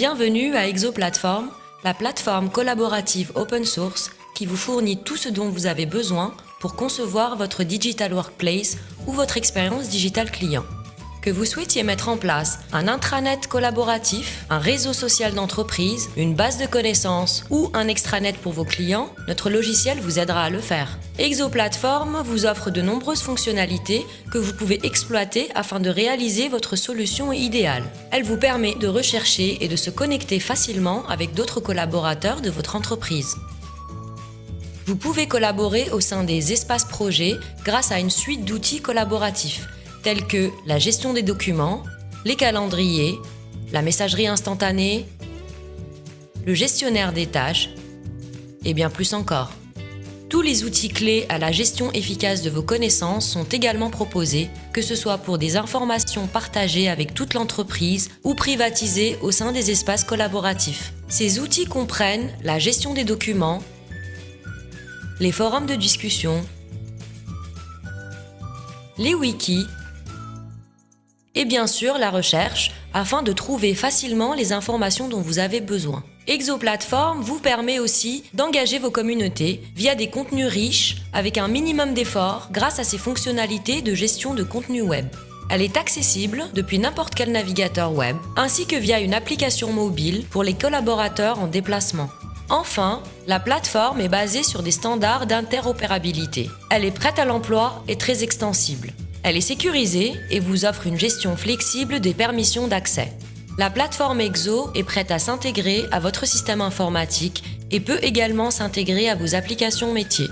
Bienvenue à ExoPlatform, la plateforme collaborative open source qui vous fournit tout ce dont vous avez besoin pour concevoir votre digital workplace ou votre expérience digital client. Que vous souhaitiez mettre en place un intranet collaboratif, un réseau social d'entreprise, une base de connaissances ou un extranet pour vos clients, notre logiciel vous aidera à le faire. ExoPlatform vous offre de nombreuses fonctionnalités que vous pouvez exploiter afin de réaliser votre solution idéale. Elle vous permet de rechercher et de se connecter facilement avec d'autres collaborateurs de votre entreprise. Vous pouvez collaborer au sein des espaces projets grâce à une suite d'outils collaboratifs tels que la gestion des documents, les calendriers, la messagerie instantanée, le gestionnaire des tâches et bien plus encore. Tous les outils clés à la gestion efficace de vos connaissances sont également proposés, que ce soit pour des informations partagées avec toute l'entreprise ou privatisées au sein des espaces collaboratifs. Ces outils comprennent la gestion des documents, les forums de discussion, les wikis et bien sûr la recherche afin de trouver facilement les informations dont vous avez besoin. ExoPlatform vous permet aussi d'engager vos communautés via des contenus riches avec un minimum d'efforts grâce à ses fonctionnalités de gestion de contenu web. Elle est accessible depuis n'importe quel navigateur web ainsi que via une application mobile pour les collaborateurs en déplacement. Enfin, la plateforme est basée sur des standards d'interopérabilité. Elle est prête à l'emploi et très extensible. Elle est sécurisée et vous offre une gestion flexible des permissions d'accès. La plateforme EXO est prête à s'intégrer à votre système informatique et peut également s'intégrer à vos applications métiers.